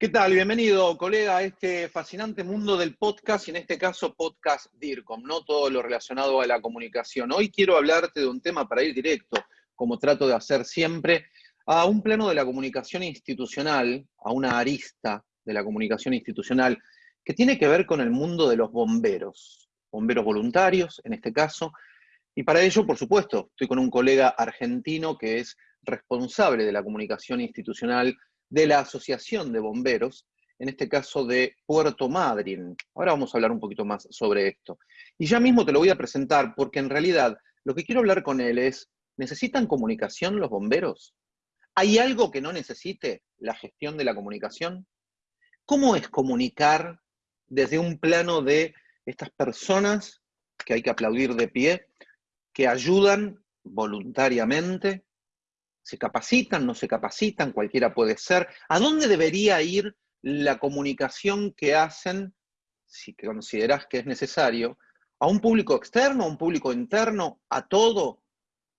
¿Qué tal? Bienvenido, colega, a este fascinante mundo del podcast y en este caso podcast DIRCOM, no todo lo relacionado a la comunicación. Hoy quiero hablarte de un tema para ir directo, como trato de hacer siempre, a un plano de la comunicación institucional, a una arista de la comunicación institucional, que tiene que ver con el mundo de los bomberos, bomberos voluntarios en este caso, y para ello, por supuesto, estoy con un colega argentino que es responsable de la comunicación institucional de la Asociación de Bomberos, en este caso de Puerto Madryn. Ahora vamos a hablar un poquito más sobre esto. Y ya mismo te lo voy a presentar porque en realidad lo que quiero hablar con él es, ¿necesitan comunicación los bomberos? ¿Hay algo que no necesite la gestión de la comunicación? ¿Cómo es comunicar desde un plano de estas personas que hay que aplaudir de pie, que ayudan voluntariamente ¿Se capacitan? ¿No se capacitan? Cualquiera puede ser. ¿A dónde debería ir la comunicación que hacen, si consideras que es necesario, a un público externo, a un público interno, a todo?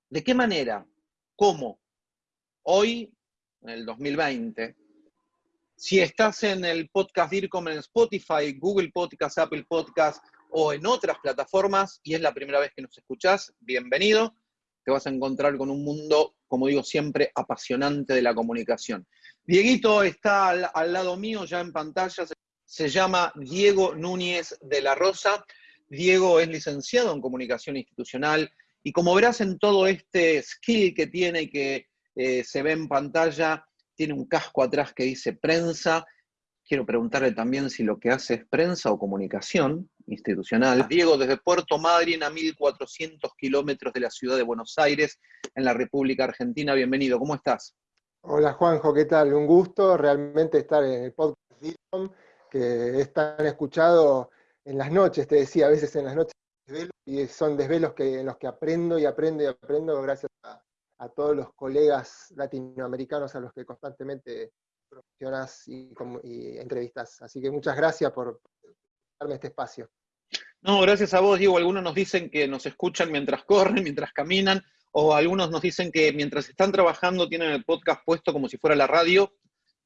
¿De qué manera? ¿Cómo? Hoy, en el 2020, si estás en el podcast DIRCOM en Spotify, Google Podcast, Apple Podcast o en otras plataformas y es la primera vez que nos escuchás, bienvenido. Te vas a encontrar con un mundo como digo siempre, apasionante de la comunicación. Dieguito está al, lado mío, ya en pantalla, se, llama Diego Núñez de la Rosa. Diego es licenciado en comunicación institucional y como verás en todo este skill que tiene y que eh, se ve en pantalla, tiene un casco atrás que dice prensa. Quiero preguntarle también si lo que hace es prensa o comunicación institucional. Diego, desde Puerto Madryn a 1.400 kilómetros de la ciudad de Buenos Aires, en la República Argentina. Bienvenido, ¿cómo estás? Hola Juanjo, ¿qué tal? Un gusto realmente estar en el podcast que es tan escuchado en las noches, te decía, a veces en las noches y son desvelos que, en los que aprendo y aprendo y aprendo gracias a, todos los colegas latinoamericanos a los que constantemente promocionas y, y entrevistas. Así que muchas gracias por darme este espacio. No, gracias a vos, Diego. Algunos nos dicen que nos escuchan mientras corren, mientras caminan, o algunos nos dicen que mientras están trabajando tienen el podcast puesto como si fuera la radio,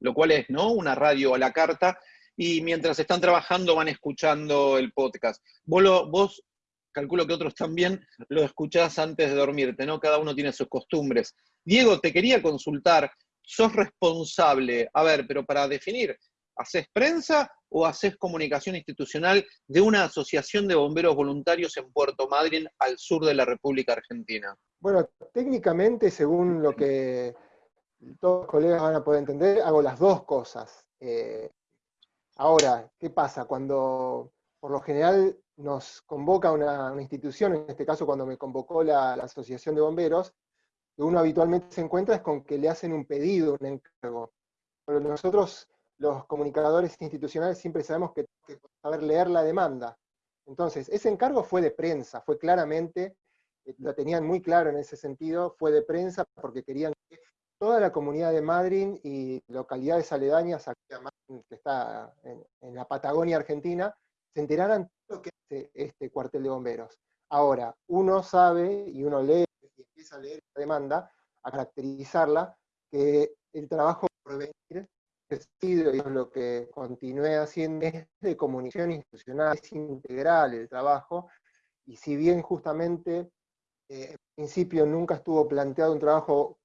lo cual es, ¿no? Una radio a la carta, y mientras están trabajando van escuchando el podcast. Vos, vos calculo que otros también lo escuchás antes de dormirte, ¿no? Cada uno tiene sus costumbres. Diego, te quería consultar, sos responsable, a ver, pero para definir, ¿haces prensa o haces comunicación institucional de una asociación de bomberos voluntarios en Puerto Madryn, al sur de la República Argentina? Bueno, técnicamente, según lo que todos los colegas van a poder entender, hago las dos cosas. Eh, ahora, ¿qué pasa? Cuando por lo general nos convoca una, institución, en este caso cuando me convocó la, la Asociación de Bomberos, lo que uno habitualmente se encuentra es con que le hacen un pedido, un encargo. Pero nosotros los comunicadores institucionales siempre sabemos que que saber leer la demanda. Entonces, ese encargo fue de prensa, fue claramente, eh, lo tenían muy claro en ese sentido, fue de prensa porque querían que toda la comunidad de Madrid y localidades aledañas, que está en, la Patagonia Argentina, se enteraran de lo que es este cuartel de bomberos. Ahora, uno sabe y uno lee y empieza a leer la demanda, a caracterizarla, que el trabajo por y lo que continué haciendo es de comunicación institucional, es integral el trabajo, y si bien justamente eh, en principio nunca estuvo planteado un trabajo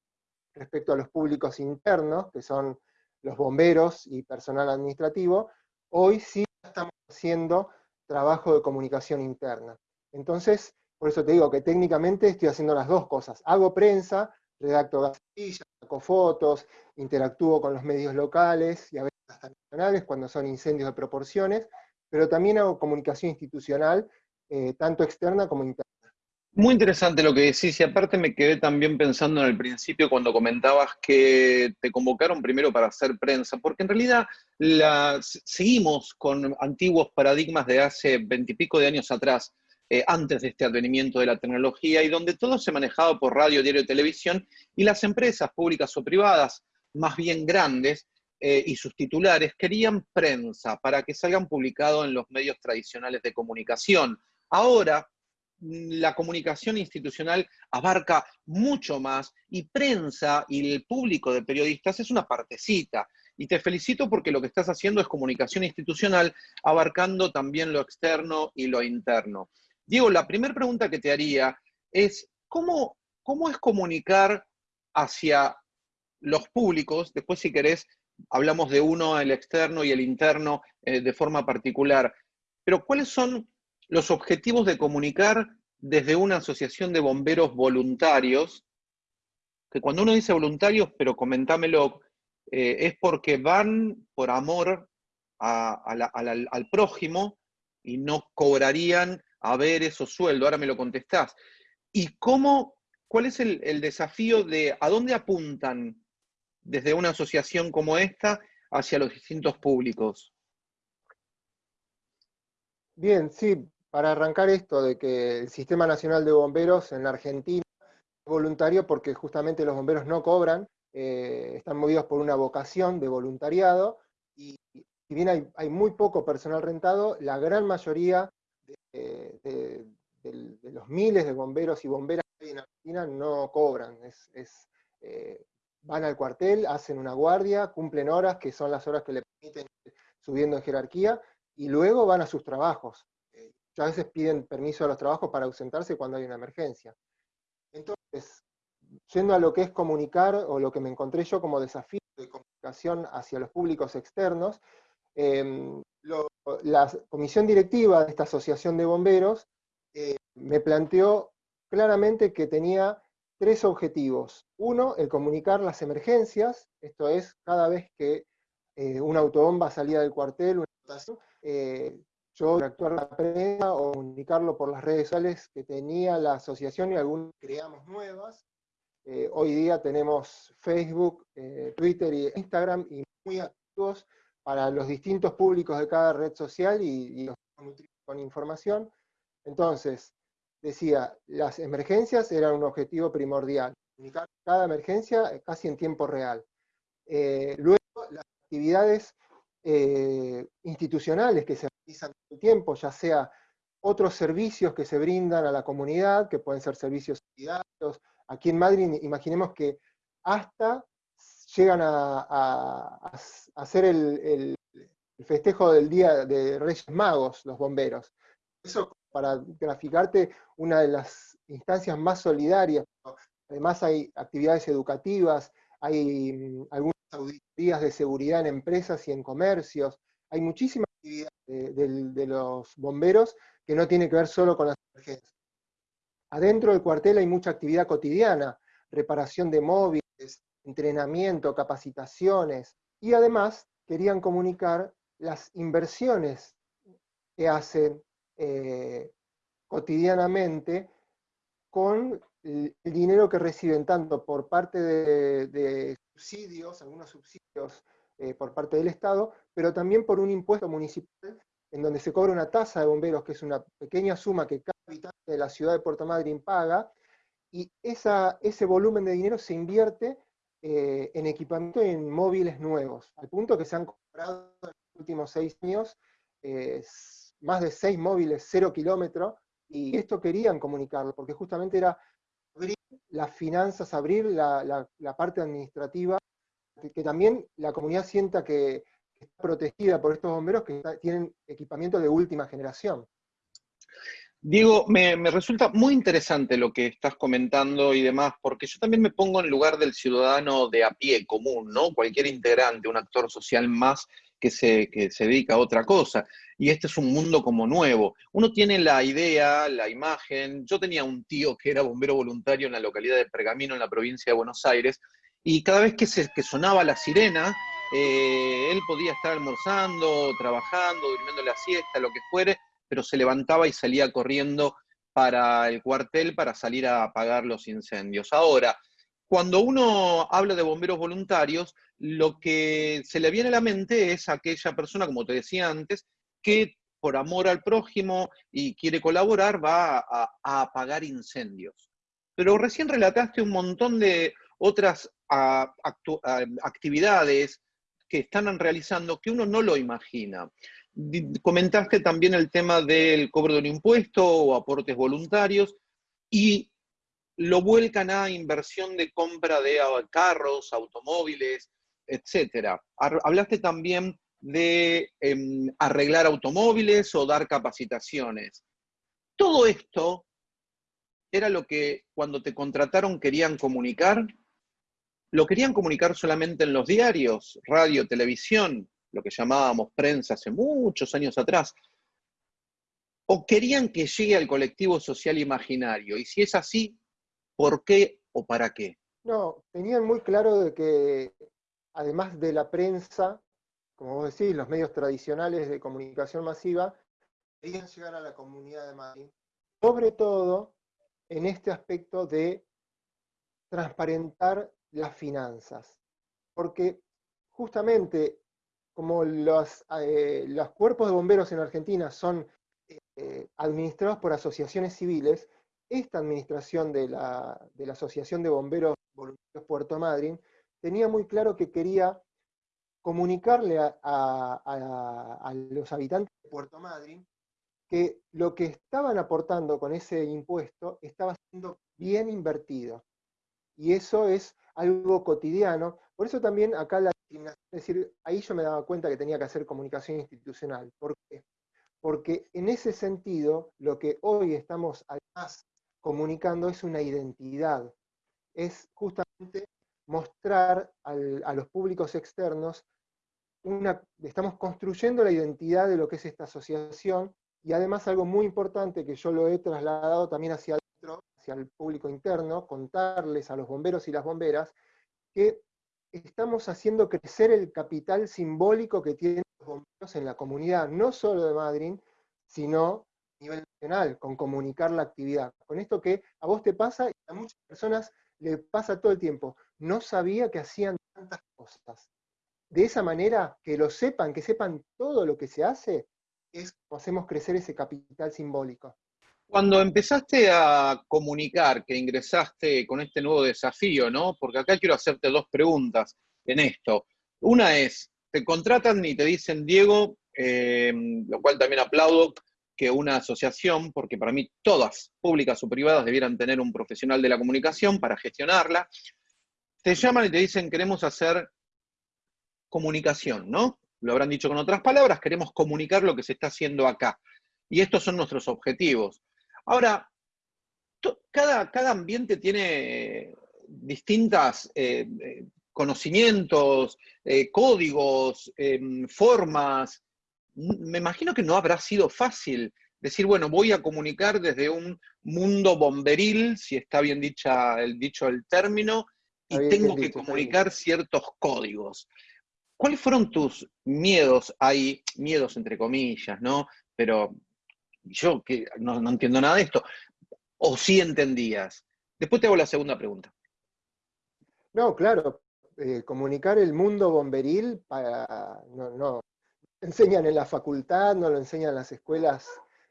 respecto a los públicos internos, que son los bomberos y personal administrativo, hoy sí estamos haciendo trabajo de comunicación interna. Entonces, por eso te digo que técnicamente estoy haciendo las dos cosas. Hago prensa, redacto gacetillas, fotos, interactúo con los medios locales y a veces hasta nacionales cuando son incendios de proporciones, pero también hago comunicación institucional, eh, tanto externa como interna. Muy interesante lo que decís, y aparte me quedé también pensando en el principio cuando comentabas que te convocaron primero para hacer prensa, porque en realidad seguimos con antiguos paradigmas de hace veintipico de años atrás, eh, antes de este advenimiento de la tecnología y donde todo se manejaba por radio, diario y televisión y las empresas públicas o privadas, más bien grandes, eh, y sus titulares querían prensa para que salgan publicados en los medios tradicionales de comunicación. Ahora, mm, la comunicación institucional abarca mucho más y prensa y el público de periodistas es una partecita. Y te felicito porque lo que estás haciendo es comunicación institucional, abarcando también lo externo y lo interno. Diego, la primera pregunta que te haría es, ¿cómo, cómo es comunicar hacia los públicos? Después, si querés, hablamos de uno, el externo y el interno eh, de forma particular. Pero, ¿cuáles son los objetivos de comunicar desde una asociación de bomberos voluntarios? Que cuando uno dice voluntarios, pero comentámelo eh, es porque van por amor al prójimo y no cobrarían a ver esos sueldos. Ahora me lo contestás. ¿Y cómo, cuál es el, desafío de a dónde apuntan desde una asociación como esta hacia los distintos públicos? Bien, sí, para arrancar esto de que el Sistema Nacional de Bomberos en Argentina es voluntario porque justamente los bomberos no cobran, eh, están movidos por una vocación de voluntariado, y si bien hay, muy poco personal rentado, la gran mayoría de, los miles de bomberos y bomberas que hay en Argentina no cobran, eh, van al cuartel, hacen una guardia, cumplen horas, que son las horas que le permiten subiendo en jerarquía, y luego van a sus trabajos. Eh, a veces piden permiso a los trabajos para ausentarse cuando hay una emergencia. Entonces, yendo a lo que es comunicar, o lo que me encontré yo como desafío de comunicación hacia los públicos externos, la comisión directiva de esta asociación de bomberos eh, me planteó claramente que tenía tres objetivos. Uno, el comunicar las emergencias, esto es, cada vez que eh, una autobomba salía del cuartel, una eh, yo actuar la prensa o comunicarlo por las redes sociales que tenía la asociación y algunas creamos nuevas, eh, hoy día tenemos Facebook, eh, Twitter e Instagram y muy activos para los distintos públicos de cada red social y, los con información. Entonces, decía, las emergencias eran un objetivo primordial, comunicar cada emergencia casi en tiempo real. Eh, luego, las actividades institucionales que se realizan todo el tiempo, ya sea otros servicios que se brindan a la comunidad, que pueden ser servicios solidarios, Aquí en Madrid, imaginemos que hasta llegan a, hacer el, festejo del Día de Reyes Magos, los bomberos. Eso para graficarte una de las instancias más solidarias. Además hay actividades educativas, hay mm, algunas auditorías de seguridad en empresas y en comercios, hay muchísimas actividades de, de los bomberos que no tienen que ver solo con las emergencias. Adentro del cuartel hay mucha actividad cotidiana, reparación de móviles, entrenamiento, capacitaciones, y además querían comunicar las inversiones que hacen eh, cotidianamente con el dinero que reciben tanto por parte de, subsidios, algunos subsidios eh, por parte del Estado, pero también por un impuesto municipal en donde se cobra una tasa de bomberos, que es una pequeña suma que cada habitante de la ciudad de Puerto Madryn paga, y ese volumen de dinero se invierte eh, en equipamiento y en móviles nuevos, al punto que se han comprado en los últimos seis años eh, más de seis móviles cero kilómetros, y esto querían comunicarlo, porque justamente era abrir las finanzas, abrir la, parte administrativa, que también la comunidad sienta que, está protegida por estos bomberos que tienen equipamiento de última generación. Diego, me, resulta muy interesante lo que estás comentando y demás, porque yo también me pongo en lugar del ciudadano de a pie común, ¿no? Cualquier integrante, un actor social más que se, que se dedica a otra cosa. Y este es un mundo como nuevo. Uno tiene la idea, la imagen. Yo tenía un tío que era bombero voluntario en la localidad de Pergamino, en la provincia de Buenos Aires, y cada vez que, se, que sonaba la sirena, eh, él podía estar almorzando, trabajando, durmiendo la siesta, lo que fuere, pero se levantaba y salía corriendo para el cuartel para salir a apagar los incendios. Ahora, cuando uno habla de bomberos voluntarios, lo que se le viene a la mente es aquella persona, como te decía antes, que por amor al prójimo y quiere colaborar va a, apagar incendios. Pero recién relataste un montón de otras actividades, que están realizando que uno no lo imagina. Comentaste también el tema del cobro de un impuesto o aportes voluntarios y lo vuelcan a inversión de compra de carros, automóviles, etcétera. Hablaste también de em, arreglar automóviles o dar capacitaciones. Todo esto era lo que cuando te contrataron querían comunicar. ¿Lo querían comunicar solamente en los diarios, radio, televisión, lo que llamábamos prensa hace muchos años atrás? ¿O querían que llegue al colectivo social imaginario? Y si es así, ¿por qué o para qué? No, tenían muy claro de que además de la prensa, como vos decís, los medios tradicionales de comunicación masiva, querían llegar a la comunidad de Madrid, sobre todo en este aspecto de transparentar las finanzas. Porque justamente como los, eh, los cuerpos de bomberos en Argentina son eh, administrados por asociaciones civiles, esta administración de la, Asociación de Bomberos Voluntarios Puerto Madryn tenía muy claro que quería comunicarle a, los habitantes de Puerto Madryn que lo que estaban aportando con ese impuesto estaba siendo bien invertido. Y eso es algo cotidiano. Por eso también acá la es decir, ahí yo me daba cuenta que tenía que hacer comunicación institucional. ¿Por qué? Porque en ese sentido, lo que hoy estamos además comunicando es una identidad. Es justamente mostrar a los públicos externos una, estamos construyendo la identidad de lo que es esta asociación y además algo muy importante que yo lo he trasladado también hacia adentro, hacia el público interno, contarles a los bomberos y las bomberas que estamos haciendo crecer el capital simbólico que tienen los bomberos en la comunidad, no solo de Madrid, sino a nivel nacional, con comunicar la actividad. Con esto que a vos te pasa y a muchas personas le pasa todo el tiempo. No sabía que hacían tantas cosas. De esa manera, que lo sepan, que sepan todo lo que se hace, es como hacemos crecer ese capital simbólico. Cuando empezaste a comunicar que ingresaste con este nuevo desafío, ¿no? Porque acá quiero hacerte dos preguntas en esto. Una es, te contratan y te dicen, Diego, eh, lo cual también aplaudo que una asociación, porque para mí todas, públicas o privadas, debieran tener un profesional de la comunicación para gestionarla, te llaman y te dicen, queremos hacer comunicación, ¿no? Lo habrán dicho con otras palabras, queremos comunicar lo que se está haciendo acá. Y estos son nuestros objetivos. Ahora, cada, cada, ambiente tiene distintas eh, eh, conocimientos, eh, códigos, em, formas. Me imagino que no habrá sido fácil decir, bueno, voy a comunicar desde un mundo bomberil, si está bien dicha el, dicho el término, y tengo que comunicar ciertos códigos. ¿Cuáles fueron tus miedos ahí? Miedos entre comillas, ¿no? Pero yo que no, entiendo nada de esto, o sí entendías. Después te hago la segunda pregunta. No, claro, eh, comunicar el mundo bomberil para, no, no, enseñan en la facultad, no lo enseñan en las escuelas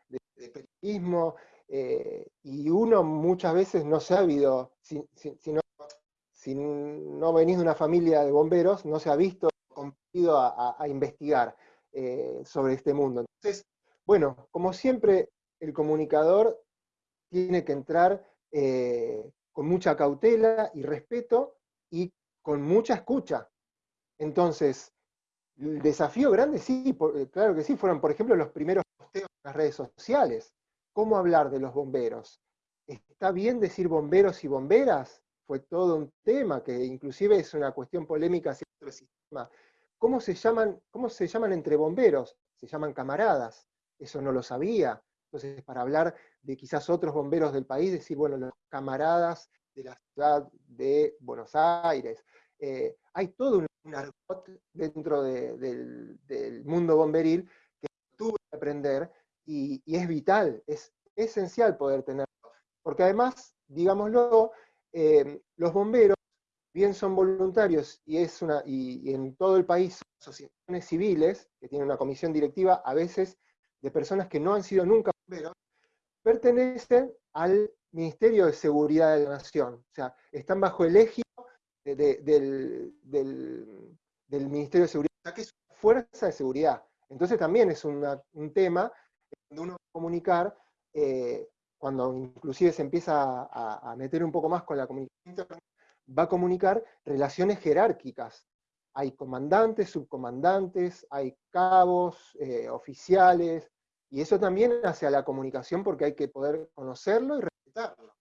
de, periodismo, eh, y uno muchas veces no se ha habido, si, no, venís de una familia de bomberos, no se ha visto competido a, investigar eh, sobre este mundo. Entonces, bueno, como siempre, el comunicador tiene que entrar eh, con mucha cautela y respeto y con mucha escucha. Entonces, el desafío grande, sí, eh, claro que sí, fueron, por ejemplo, los primeros posteos en las redes sociales. ¿Cómo hablar de los bomberos? ¿Está bien decir bomberos y bomberas? Fue todo un tema que inclusive es una cuestión polémica sistema. ¿Cómo se llaman, cómo se llaman entre bomberos? Se llaman camaradas eso no lo sabía. Entonces, para hablar de quizás otros bomberos del país, decir, bueno, los camaradas de la ciudad de Buenos Aires. Eh, hay todo un, argot dentro del, mundo bomberil que tuve que aprender y, es vital, es esencial poder tenerlo. Porque además, digámoslo, eh, los bomberos, bien son voluntarios y, es una, y, y en todo el país asociaciones civiles que tienen una comisión directiva, a veces de personas que no han sido nunca bomberos, pertenecen al Ministerio de Seguridad de la Nación. O sea, están bajo el eje del, Ministerio de Seguridad, que es una fuerza de seguridad. Entonces también es un tema donde uno va a comunicar, eh, cuando inclusive se empieza a, a, meter un poco más con la comunicación va a comunicar relaciones jerárquicas. Hay comandantes, subcomandantes, hay cabos, eh, oficiales, y eso también hacia la comunicación porque hay que poder conocerlo y respetarlo.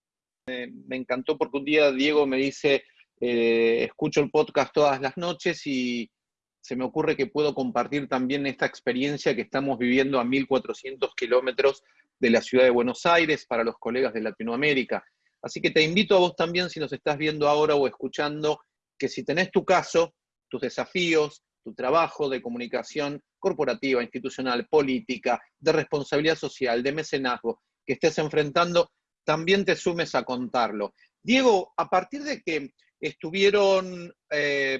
me encantó porque un día Diego me dice, eh, escucho el podcast todas las noches y se me ocurre que puedo compartir también esta experiencia que estamos viviendo a 1400 kilómetros de la ciudad de Buenos Aires para los colegas de Latinoamérica. Así que te invito a vos también, si nos estás viendo ahora o escuchando, que si tenés tu caso, tus desafíos, tu trabajo de comunicación corporativa, institucional, política, de responsabilidad social, de mecenazgo, que estés enfrentando, también te sumes a contarlo. Diego, a partir de que estuvieron eh,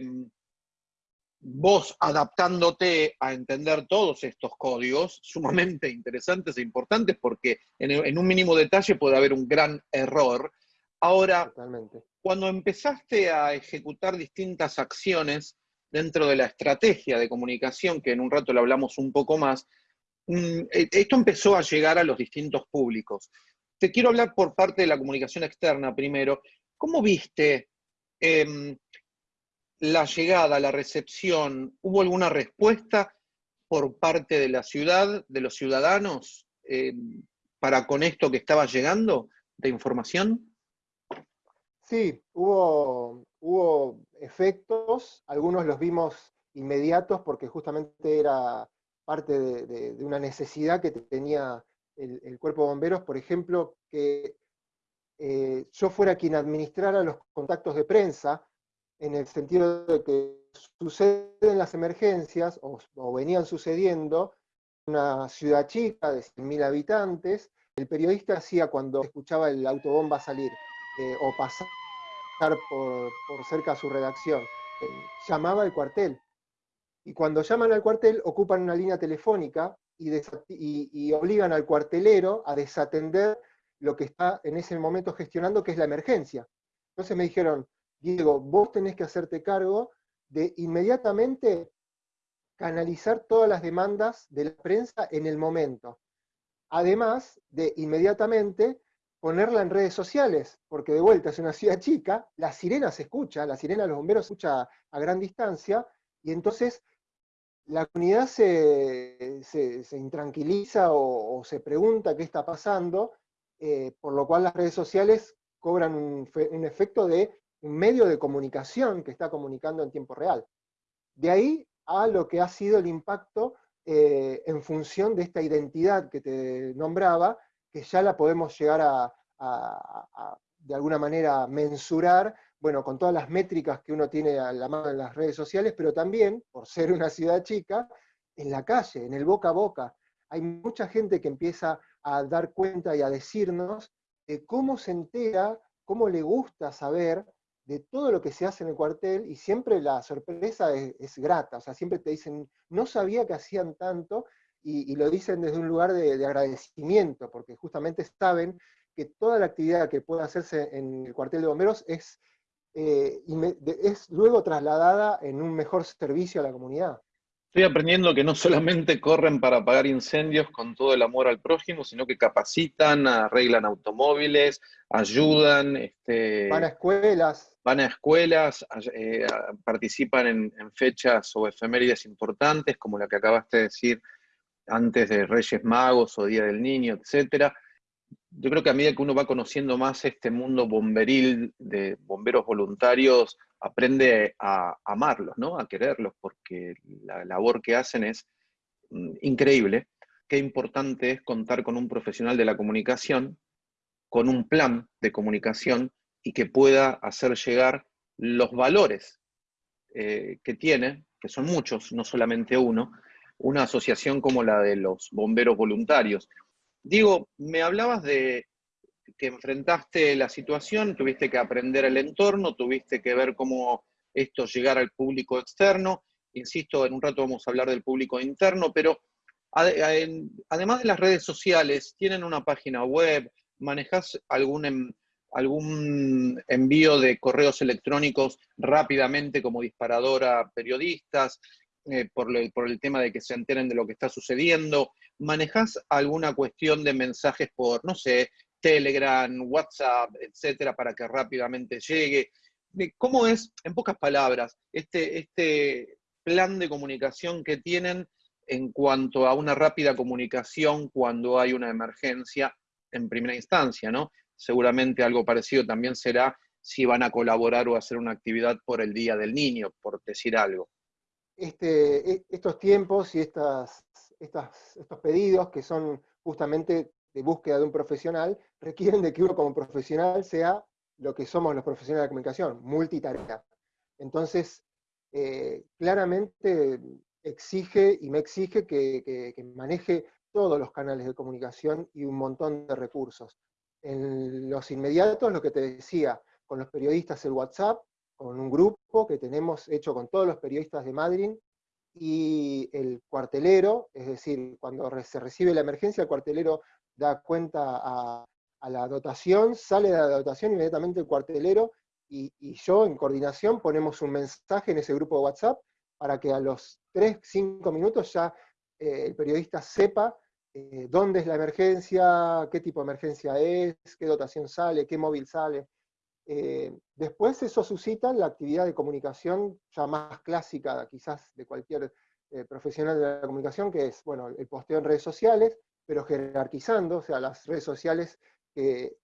vos adaptándote a entender todos estos códigos, sumamente interesantes e importantes, porque en, un mínimo detalle puede haber un gran error. Ahora, cuando empezaste a ejecutar distintas acciones dentro de la estrategia de comunicación, que en un rato le hablamos un poco más, mm, e, esto empezó a llegar a los distintos públicos. Te quiero hablar por parte de la comunicación externa primero. ¿Cómo viste em, la llegada, la recepción, ¿hubo alguna respuesta por parte de la ciudad, de los ciudadanos, eh, para con esto que estaba llegando de información? Sí, hubo, hubo efectos, algunos los vimos inmediatos porque justamente era parte de, una necesidad que tenía el, cuerpo de bomberos, por ejemplo, que eh, yo fuera quien administrara los contactos de prensa, en el sentido de que suceden las emergencias, o, venían sucediendo, una ciudad chica de 100.000 habitantes, el periodista hacía cuando escuchaba el autobomba salir eh, o pasar por, cerca a su redacción, eh, llamaba al cuartel. Y cuando llaman al cuartel, ocupan una línea telefónica y, y obligan al cuartelero a desatender lo que está en ese momento gestionando, que es la emergencia. Entonces me dijeron, Diego, vos tenés que hacerte cargo de inmediatamente canalizar todas las demandas de la prensa en el momento. Además de inmediatamente ponerla en redes sociales, porque de vuelta es una ciudad chica, la sirena se escucha, la sirena de los bomberos se escucha a gran distancia, y entonces la comunidad se, intranquiliza o, se pregunta qué está pasando, eh, por lo cual las redes sociales cobran un efecto de un medio de comunicación que está comunicando en tiempo real. De ahí a lo que ha sido el impacto eh, en función de esta identidad que te nombraba, que ya la podemos llegar a, de alguna manera, mensurar, bueno, con todas las métricas que uno tiene a la mano en las redes sociales, pero también, por ser una ciudad chica, en la calle, en el boca a boca. Hay mucha gente que empieza a dar cuenta y a decirnos de cómo se entera, cómo le gusta saber de todo lo que se hace en el cuartel y siempre la sorpresa es, grata, o sea, siempre te dicen, no sabía que hacían tanto y, lo dicen desde un lugar de, agradecimiento, porque justamente saben que toda la actividad que puede hacerse en el cuartel de bomberos es, eh, es luego trasladada en un mejor servicio a la comunidad. Estoy aprendiendo que no solamente corren para apagar incendios con todo el amor al prójimo, sino que capacitan, arreglan automóviles, ayudan. Este, van a escuelas. Van a escuelas, eh, participan en, fechas o efemérides importantes, como la que acabaste de decir antes de Reyes Magos o Día del Niño, etc. Yo creo que a medida que uno va conociendo más este mundo bomberil de bomberos voluntarios, aprende a amarlos, ¿no? A quererlos, porque la labor que hacen es mm, increíble. Qué importante es contar con un profesional de la comunicación, con un plan de comunicación y que pueda hacer llegar los valores eh, que tiene, que son muchos, no solamente uno, una asociación como la de los bomberos voluntarios. Digo, me hablabas de que enfrentaste la situación, tuviste que aprender el entorno, tuviste que ver cómo esto llegara al público externo. Insisto, en un rato vamos a hablar del público interno, pero además de las redes sociales, tienen una página web, manejas algún, algún envío de correos electrónicos rápidamente como disparador a periodistas, eh, por, por, el tema de que se enteren de lo que está sucediendo, manejas alguna cuestión de mensajes por, no sé, Telegram, WhatsApp, etcétera, para que rápidamente llegue. cómo es, en pocas palabras, este, este plan de comunicación que tienen en cuanto a una rápida comunicación cuando hay una emergencia en primera instancia, ¿no? Seguramente algo parecido también será si van a colaborar o hacer una actividad por el Día del Niño, por decir algo. Este, e, estos tiempos y estas, estos pedidos que son justamente de búsqueda de un profesional, requieren de que uno como profesional sea lo que somos los profesionales de comunicación, multitarea. Entonces, eh, claramente exige y me exige que, maneje todos los canales de comunicación y un montón de recursos. En los inmediatos, lo que te decía, con los periodistas el WhatsApp, con un grupo que tenemos hecho con todos los periodistas de Madrid, y el cuartelero, es decir, cuando se recibe la emergencia, el cuartelero da cuenta a, la dotación, sale de la dotación inmediatamente el cuartelero, y, yo en coordinación ponemos un mensaje en ese grupo de WhatsApp para que a los 3, 5 minutos ya eh, el periodista sepa eh, dónde es la emergencia, qué tipo de emergencia es, qué dotación sale, qué móvil sale. Eh, después eso suscita la actividad de comunicación ya más clásica quizás de cualquier profesional de la comunicación, que es bueno, el posteo en redes sociales, pero jerarquizando, o sea, las redes sociales que,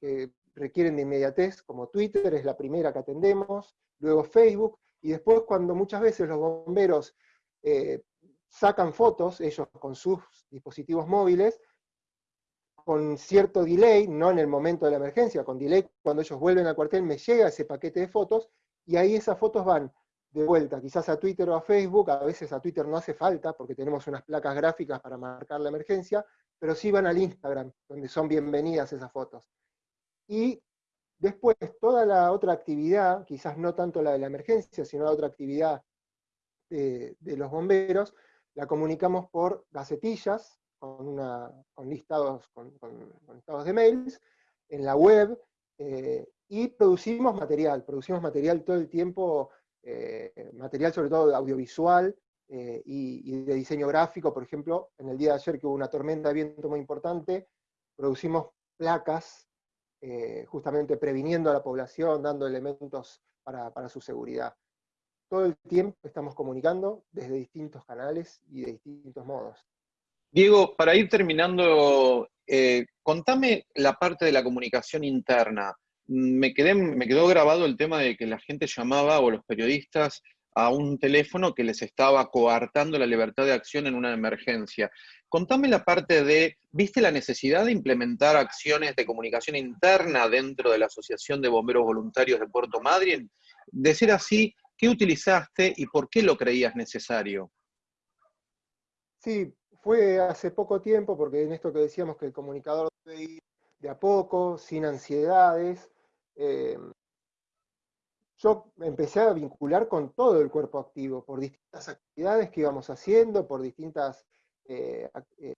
requieren de inmediatez, como Twitter es la primera que atendemos, luego Facebook, y después cuando muchas veces los bomberos eh, sacan fotos, ellos con sus dispositivos móviles, con cierto delay, no en el momento de la emergencia, con delay cuando ellos vuelven al cuartel me llega ese paquete de fotos, y ahí esas fotos van de vuelta, quizás a Twitter o a Facebook, a veces a Twitter no hace falta, porque tenemos unas placas gráficas para marcar la emergencia, pero sí van al Instagram, donde son bienvenidas esas fotos. Y después, toda la otra actividad, quizás no tanto la de la emergencia, sino la otra actividad de, los bomberos, la comunicamos por gacetillas, con, listados, con, listados de mails, en la web, eh, y producimos material, producimos material todo el tiempo, eh, material sobre todo audiovisual, eh, y, de diseño gráfico, por ejemplo, en el día de ayer que hubo una tormenta de viento muy importante, producimos placas eh, justamente previniendo a la población, dando elementos para, su seguridad. Todo el tiempo estamos comunicando desde distintos canales y de distintos modos. Diego, para ir terminando, eh, contame la parte de la comunicación interna. Me, quedé, me quedó grabado el tema de que la gente llamaba, o los periodistas, a un teléfono que les estaba coartando la libertad de acción en una emergencia. Contame la parte de, ¿viste la necesidad de implementar acciones de comunicación interna dentro de la Asociación de Bomberos Voluntarios de Puerto Madryn? De ser así, ¿qué utilizaste y por qué lo creías necesario? Sí, fue hace poco tiempo, porque en esto que decíamos que el comunicador debe ir de a poco, sin ansiedades, eh, yo empecé a vincular con todo el cuerpo activo, por distintas actividades que íbamos haciendo, por distintas eh, eh,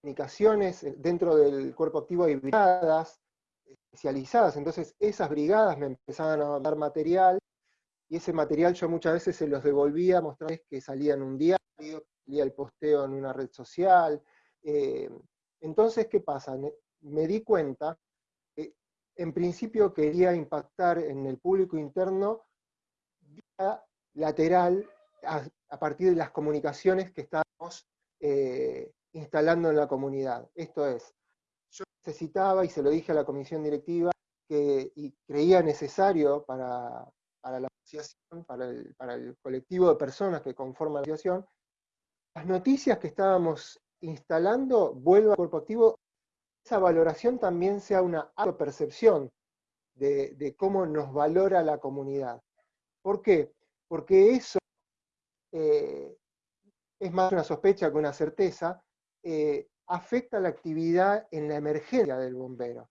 comunicaciones. Dentro del cuerpo activo hay brigadas especializadas, entonces esas brigadas me empezaban a dar material, y ese material yo muchas veces se los devolvía, mostrarles que salía en un diario, salía el posteo en una red social. entonces, ¿qué pasa? Me di cuenta en principio quería impactar en el público interno vía lateral a, partir de las comunicaciones que estábamos eh, instalando en la comunidad. Esto es, yo necesitaba, y se lo dije a la comisión directiva, que, y creía necesario para, la asociación, para el, para el colectivo de personas que conforman la asociación, las noticias que estábamos instalando vuelvan al cuerpo activo esa valoración también sea una autopercepción de, cómo nos valora la comunidad. ¿Por qué? Porque eso eh, es más una sospecha que una certeza, eh, afecta la actividad en la emergencia del bombero.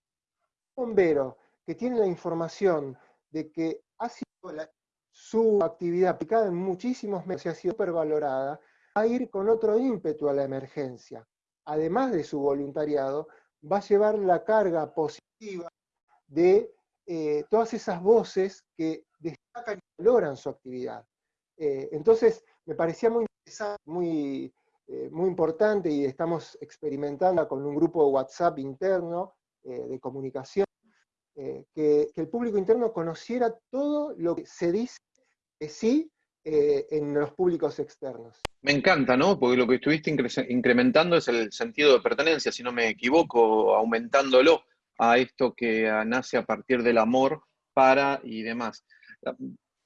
Un bombero que tiene la información de que ha sido su actividad aplicada en muchísimos meses ha sido supervalorada, va a ir con otro ímpetu a la emergencia. Además de su voluntariado, va a llevar la carga positiva de eh, todas esas voces que destacan y valoran su actividad. Eh, entonces, me parecía muy interesante, muy, eh, muy importante y estamos experimentando con un grupo de WhatsApp interno de comunicación, eh, que, el público interno conociera todo lo que se dice que sí eh, en los públicos externos. Me encanta, ¿no? Porque lo que estuviste incrementando es el sentido de pertenencia, si no me equivoco, aumentándolo a esto que nace a partir del amor para y demás.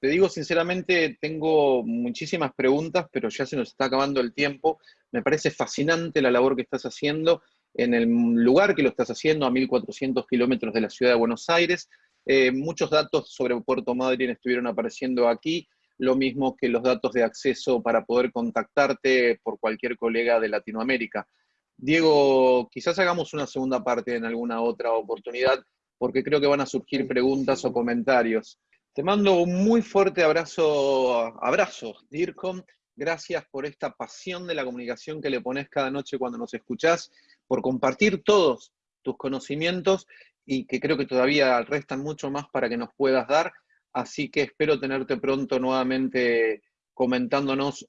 Te digo sinceramente, tengo muchísimas preguntas, pero ya se nos está acabando el tiempo. Me parece fascinante la labor que estás haciendo en el lugar que lo estás haciendo, a 1.400 kilómetros de la ciudad de Buenos Aires. Eh, muchos datos sobre Puerto Madryn estuvieron apareciendo aquí, lo mismo que los datos de acceso para poder contactarte por cualquier colega de Latinoamérica. Diego, quizás hagamos una segunda parte en alguna otra oportunidad, porque creo que van a surgir preguntas o comentarios. Te mando un muy fuerte abrazo, abrazo, DIRCOM. Gracias por esta pasión de la comunicación que le pones cada noche cuando nos escuchás, por compartir todos tus conocimientos y que creo que todavía restan mucho más para que nos puedas dar. Así que espero tenerte pronto nuevamente comentándonos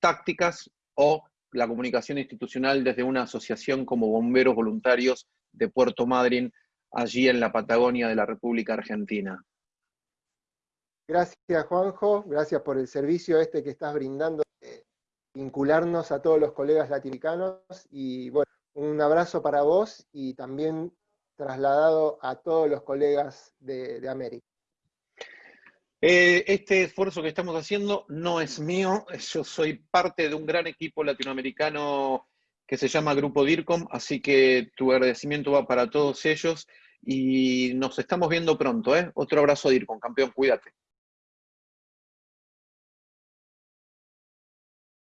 tácticas o la comunicación institucional desde una asociación como Bomberos Voluntarios de Puerto Madryn, allí en la Patagonia de la República Argentina. Gracias, Juanjo. Gracias por el servicio este que estás brindando, vincularnos a todos los colegas latinoamericanos. Y bueno, un abrazo para vos y también trasladado a todos los colegas de, América. Eh, este esfuerzo que estamos haciendo no es mío, yo soy parte de un gran equipo latinoamericano que se llama Grupo DIRCOM, así que tu agradecimiento va para todos ellos y nos estamos viendo pronto. ¿eh? Otro abrazo DIRCOM, campeón, cuídate.